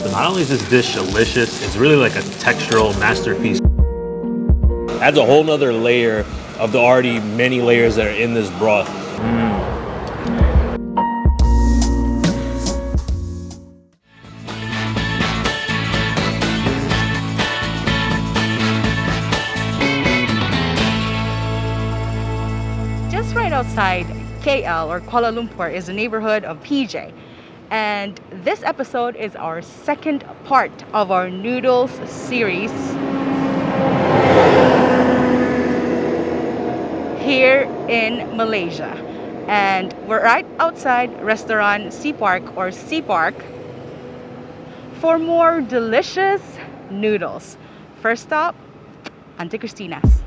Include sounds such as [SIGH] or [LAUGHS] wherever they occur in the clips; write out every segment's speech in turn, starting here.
So not only is this dish delicious, it's really like a textural masterpiece. Adds a whole nother layer of the already many layers that are in this broth. Just right outside KL or Kuala Lumpur is a neighborhood of PJ. And this episode is our second part of our noodles series here in Malaysia. And we're right outside restaurant Sea Park or Sea Park for more delicious noodles. First stop, Auntie Christina's.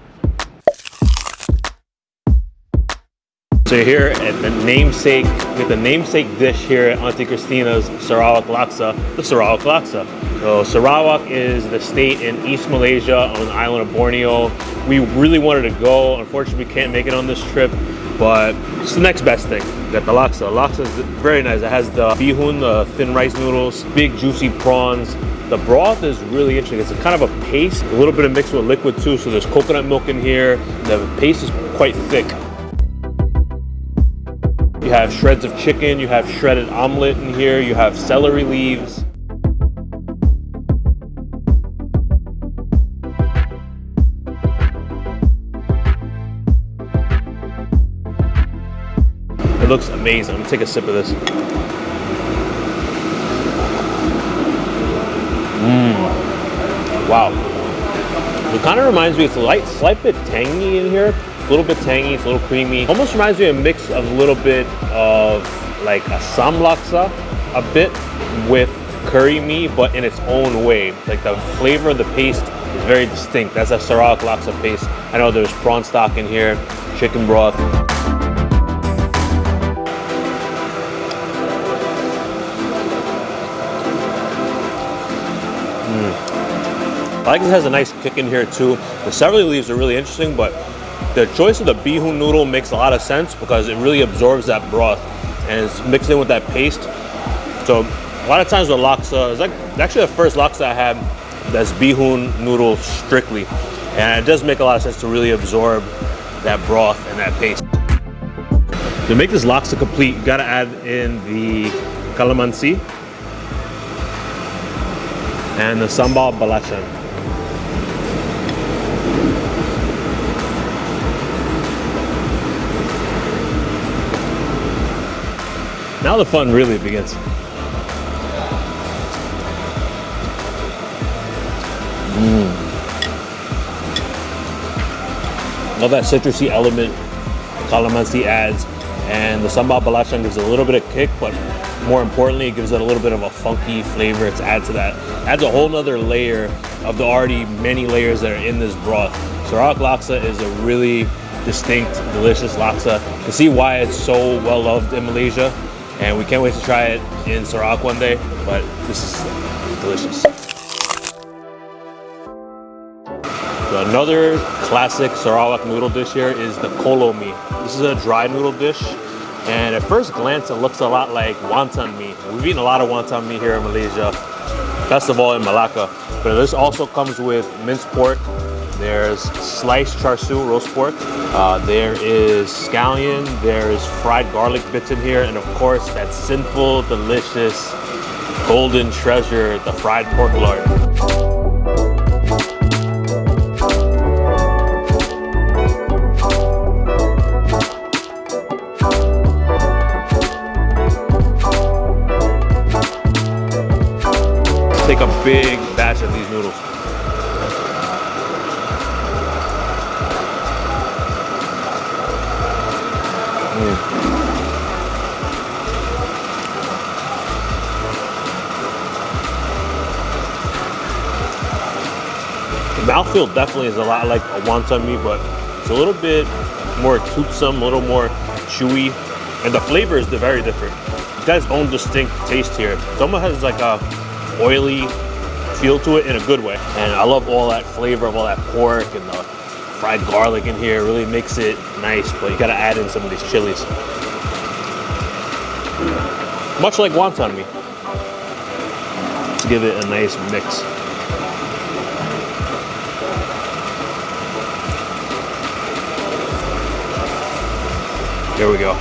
So you're here at the namesake, with the namesake dish here at Auntie Christina's Sarawak Laksa, the Sarawak Laksa. So Sarawak is the state in East Malaysia on the island of Borneo. We really wanted to go. Unfortunately, we can't make it on this trip, but it's the next best thing. We got the laksa. Laksa is very nice. It has the bihun, the thin rice noodles, big juicy prawns. The broth is really interesting. It's kind of a paste, a little bit of mixed with liquid too. So there's coconut milk in here. The paste is quite thick. You have shreds of chicken, you have shredded omelet in here, you have celery leaves. It looks amazing. I'm gonna take a sip of this. Mmm. Wow. It kind of reminds me, it's a light, slight bit tangy in here. A little bit tangy, it's a little creamy. Almost reminds me of a mix of a little bit of like asam laksa, a bit with curry mee, but in its own way. Like the flavor of the paste is very distinct. That's a Sarawak laksa paste. I know there's prawn stock in here, chicken broth. Mm. I like this has a nice kick in here too. The celery leaves are really interesting, but the choice of the bihun noodle makes a lot of sense because it really absorbs that broth and it's mixed in with that paste. So a lot of times with laksa, it's like actually the first laksa I had that's bihun noodle strictly. And it does make a lot of sense to really absorb that broth and that paste. To make this laksa complete, you gotta add in the calamansi and the sambal belacan. Now the fun really begins. Mm. Love that citrusy element calamansi adds and the sambal belacan gives it a little bit of kick but more importantly it gives it a little bit of a funky flavor to add to that adds a whole nother layer of the already many layers that are in this broth Sarawak laksa is a really distinct delicious laksa to see why it's so well loved in Malaysia and we can't wait to try it in Sarawak one day but this is delicious. Another classic Sarawak noodle dish here is the kolo mee this is a dry noodle dish and at first glance it looks a lot like wonton mee we've eaten a lot of wonton mee here in Malaysia best of all in Malacca. But this also comes with minced pork there's sliced char siu roast pork. Uh, there is scallion. There's fried garlic bits in here. And of course, that sinful, delicious, golden treasure, the fried pork lard. Take a big The mouthfeel definitely is a lot like a wonton mee, but it's a little bit more toothsome, a little more chewy, and the flavor is very different. It has its own distinct taste here. It almost has like a oily feel to it in a good way. And I love all that flavor of all that pork and the fried garlic in here. It really makes it nice, but you gotta add in some of these chilies. Much like wonton mee. Let's give it a nice mix. There we go.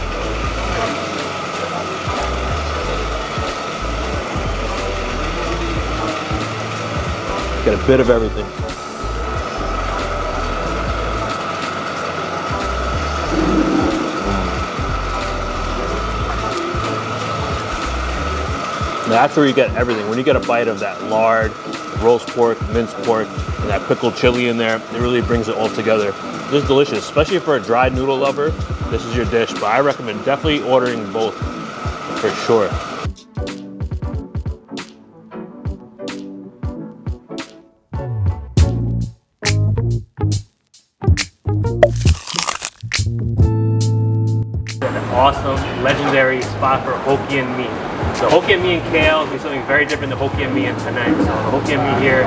Get a bit of everything. Mm. That's where you get everything. When you get a bite of that lard, roast pork, minced pork, and that pickled chili in there, it really brings it all together. This is delicious, especially for a dried noodle lover. This is your dish, but I recommend definitely ordering both for sure. An awesome, legendary spot for Hokkien mee. So Hokkien mee and KL is something very different than Hokkien mee and Penang. So the Hokkien mee here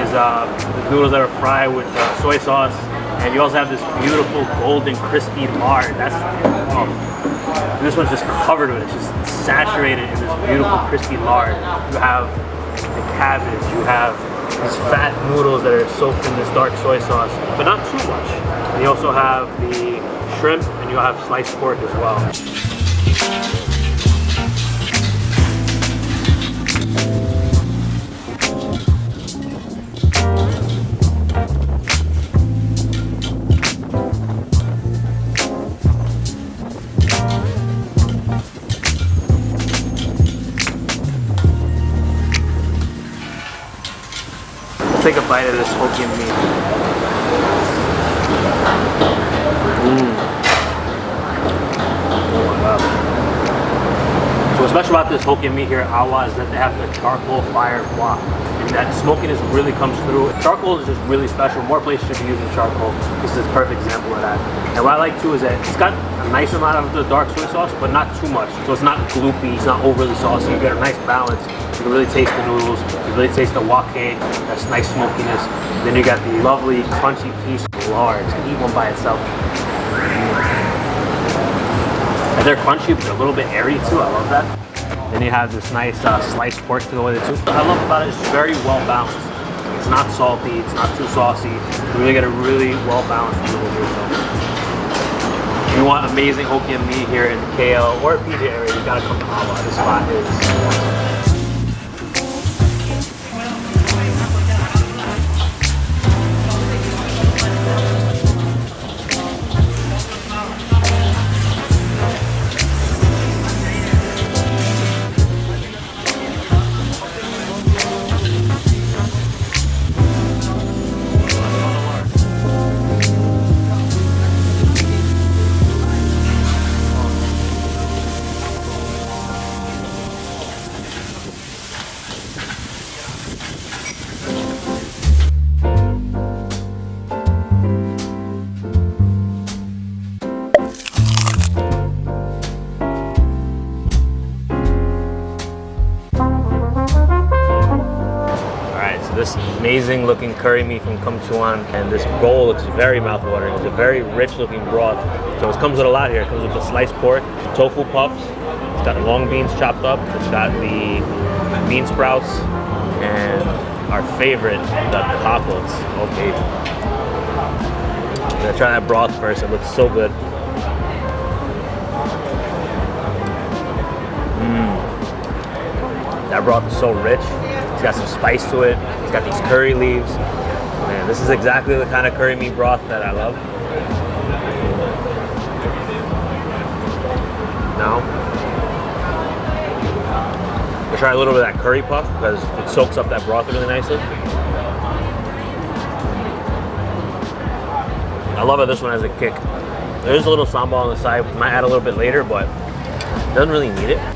is uh, the noodles that are fried with uh, soy sauce, and you also have this beautiful golden crispy lard. That's oh, this one's just covered with it, it's just saturated in this beautiful crispy lard. You have the cabbage, you have these fat noodles that are soaked in this dark soy sauce, but not too much. And you also have the shrimp and you'll have sliced pork as well. Bite of this Hokkien mee. So what's special about this Hokkien mee here at Awa is that they have the charcoal fire wok. And that smokiness really comes through. Charcoal is just really special. More places should be using charcoal. This is a perfect example of that. And what I like too is that it's got a nice amount of the dark soy sauce, but not too much. So it's not gloopy, it's not overly saucy. You get a nice balance. You can really taste the noodles. You really taste the wok cake. That's nice smokiness. Then you got the lovely crunchy piece of lard. You can eat one by itself. And they're crunchy, but a little bit airy too. I love that. Then you have this nice uh, sliced pork to go with it too. What I love about it it's very well balanced. It's not salty, it's not too saucy. You really get a really well balanced noodle here. You want amazing Hokkien mee here in the KL or PJ area, you gotta come to Awa. This spot is curry mee from Kum Chuan and this bowl looks very mouthwatering. It's a very rich looking broth. So it comes with a lot here. It comes with the sliced pork, tofu puffs, it's got long beans chopped up, it's got the bean sprouts, and our favorite, the cockles. Okay. I'm gonna try that broth first. It looks so good. Mmm. That broth is so rich. It's got some spice to it. Got these curry leaves. Man, this is exactly the kind of curry mee broth that I love. Now, I try a little bit of that curry puff because it soaks up that broth really nicely. I love how this one has a kick. There's a little sambal on the side. Might add a little bit later, but doesn't really need it.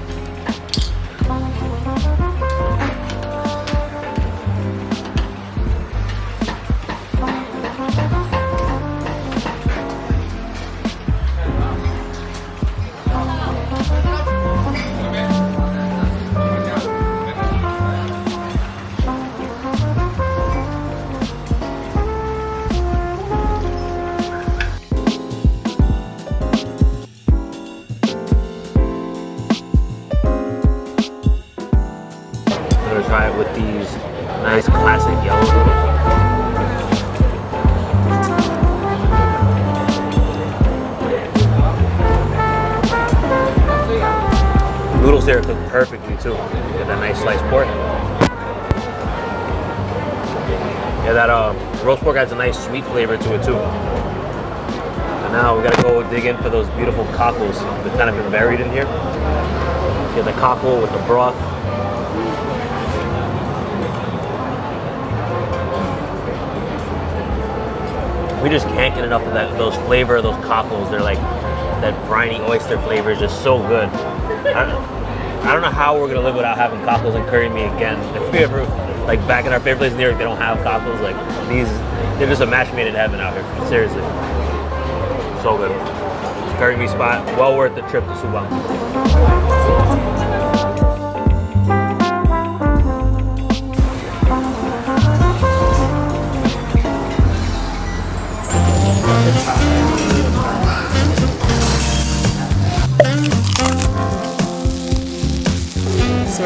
With these nice classic yellow noodles. They're cook perfectly too. Get that nice sliced pork. Yeah, that uh, roast pork adds a nice sweet flavor to it too. And now we gotta go dig in for those beautiful cockles that kind of been buried in here. Get the cockle with the broth. We just can't get enough of that those flavor of those cockles. They're like that briny oyster flavor is just so good. I don't, I don't know how we're gonna live without having cockles and curry mee again. If we ever like back in our favorite place in New York, they don't have cockles. Like these, they're just a match made in heaven out here. Seriously, so good. Curry mee spot, well worth the trip to Subang.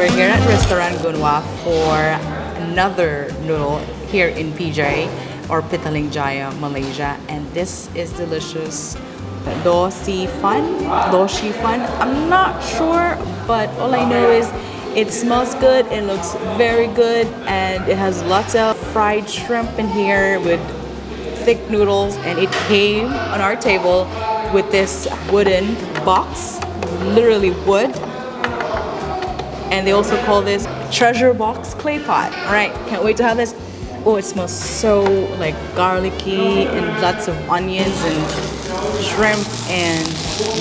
We're here at Restaurant Gunwa for another noodle here in PJ or Petaling Jaya, Malaysia. And this is delicious. Do Si Fan, Do Shi Fan. I'm not sure, but all I know is it smells good, it looks very good, and it has lots of fried shrimp in here with thick noodles. And it came on our table with this wooden box, literally wood and they also call this treasure box clay pot. All right, can't wait to have this. Oh, it smells so like garlicky and lots of onions and shrimp and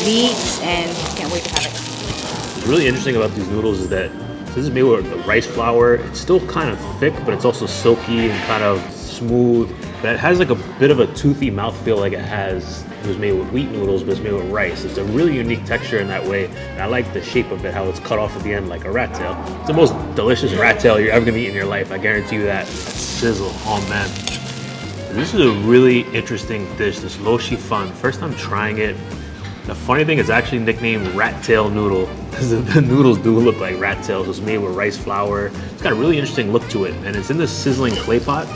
meat, and can't wait to have it. What's really interesting about these noodles is that this is made with rice flour. It's still kind of thick, but it's also silky and kind of smooth. That has like a bit of a toothy mouthfeel like it has. It was made with wheat noodles, but it's made with rice. It's a really unique texture in that way. And I like the shape of it, how it's cut off at the end like a rat tail. It's the most delicious rat tail you're ever gonna eat in your life. I guarantee you that. sizzle, oh man. This is a really interesting dish, this lo shi fan. First time trying it. The funny thing is actually nicknamed rat tail noodle because the noodles do look like rat tails. It's made with rice flour. It's got a really interesting look to it and it's in this sizzling clay pot.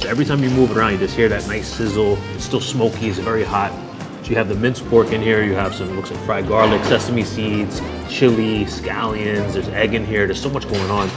So every time you move around, you just hear that nice sizzle. It's still smoky, it's very hot. So you have the minced pork in here, you have some, looks like fried garlic, sesame seeds, chili, scallions, there's egg in here. There's so much going on.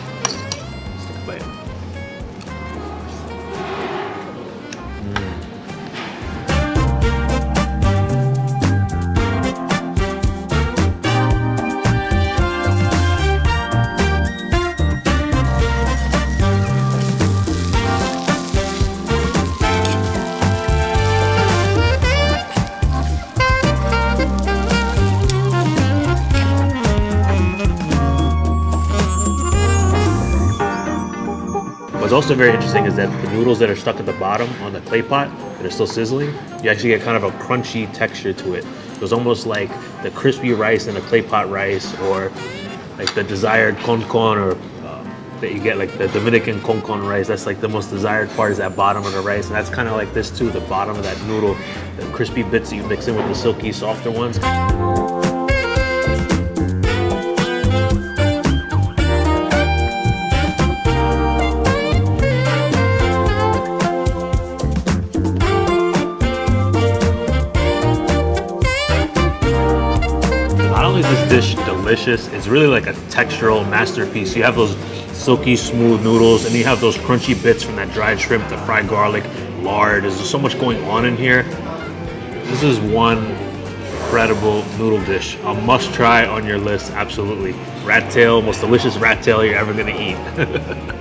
What's also very interesting is that the noodles that are stuck at the bottom on the clay pot that are still sizzling, you actually get kind of a crunchy texture to it. It was almost like the crispy rice in a clay pot rice or like the desired con con or uh, that you get like the Dominican con con rice. That's like the most desired part is that bottom of the rice. And that's kind of like this too, the bottom of that noodle, the crispy bits that you mix in with the silky, softer ones. Delicious, it's really like a textural masterpiece. You have those silky smooth noodles and you have those crunchy bits from that dried shrimp, the fried garlic, lard. There's so much going on in here. This is one incredible noodle dish. A must try on your list, absolutely. Rat tail, most delicious rat tail you're ever gonna eat. [LAUGHS]